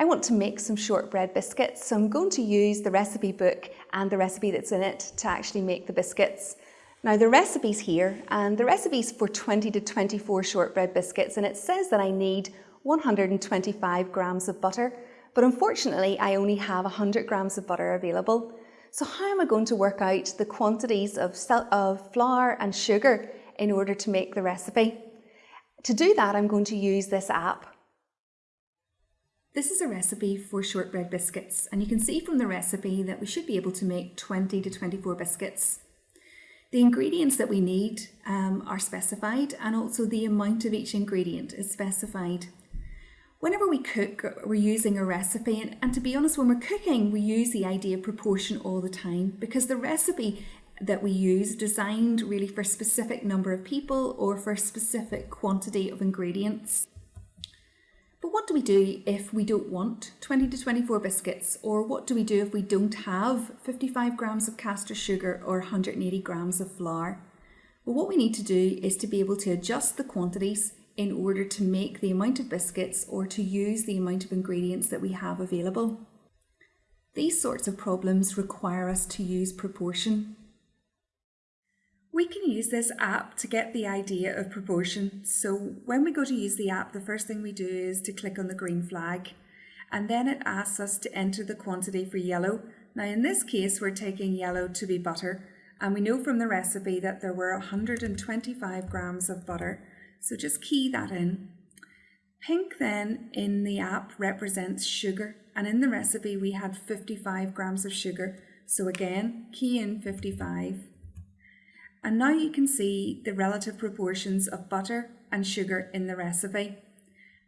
I want to make some shortbread biscuits, so I'm going to use the recipe book and the recipe that's in it to actually make the biscuits. Now the recipe's here, and the recipe's for 20 to 24 shortbread biscuits, and it says that I need 125 grams of butter, but unfortunately I only have 100 grams of butter available. So how am I going to work out the quantities of, of flour and sugar in order to make the recipe? To do that, I'm going to use this app. This is a recipe for shortbread biscuits and you can see from the recipe that we should be able to make 20 to 24 biscuits. The ingredients that we need um, are specified and also the amount of each ingredient is specified. Whenever we cook, we're using a recipe and, and to be honest, when we're cooking, we use the idea of proportion all the time because the recipe that we use is designed really for a specific number of people or for a specific quantity of ingredients. But what do we do if we don't want 20 to 24 biscuits? Or what do we do if we don't have 55 grams of caster sugar or 180 grams of flour? Well, what we need to do is to be able to adjust the quantities in order to make the amount of biscuits or to use the amount of ingredients that we have available. These sorts of problems require us to use proportion. We can use this app to get the idea of proportion. So when we go to use the app, the first thing we do is to click on the green flag and then it asks us to enter the quantity for yellow. Now in this case, we're taking yellow to be butter and we know from the recipe that there were 125 grams of butter. So just key that in. Pink then in the app represents sugar and in the recipe we had 55 grams of sugar. So again, key in 55 and now you can see the relative proportions of butter and sugar in the recipe.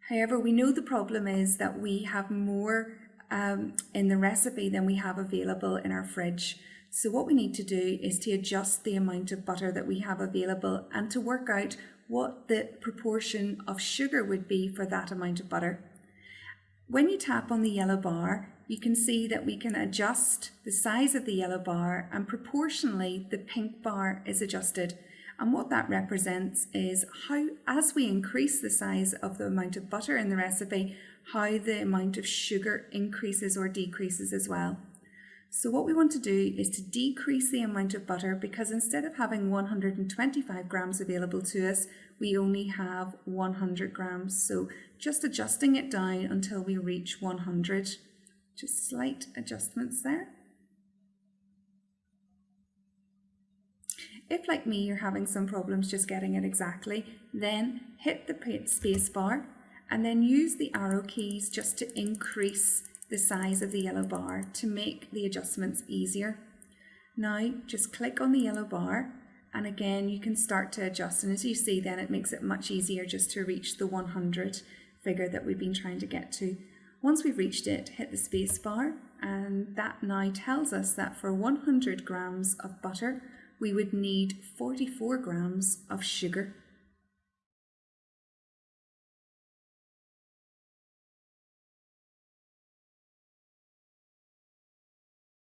However, we know the problem is that we have more um, in the recipe than we have available in our fridge. So what we need to do is to adjust the amount of butter that we have available and to work out what the proportion of sugar would be for that amount of butter. When you tap on the yellow bar, you can see that we can adjust the size of the yellow bar and proportionally the pink bar is adjusted. And what that represents is how, as we increase the size of the amount of butter in the recipe, how the amount of sugar increases or decreases as well. So what we want to do is to decrease the amount of butter because instead of having 125 grams available to us, we only have 100 grams. So just adjusting it down until we reach 100. Just slight adjustments there. If, like me, you're having some problems just getting it exactly, then hit the space bar and then use the arrow keys just to increase the size of the yellow bar to make the adjustments easier. Now, just click on the yellow bar and again, you can start to adjust. And as you see, then it makes it much easier just to reach the 100 figure that we've been trying to get to. Once we've reached it, hit the space bar and that now tells us that for 100 grams of butter, we would need 44 grams of sugar.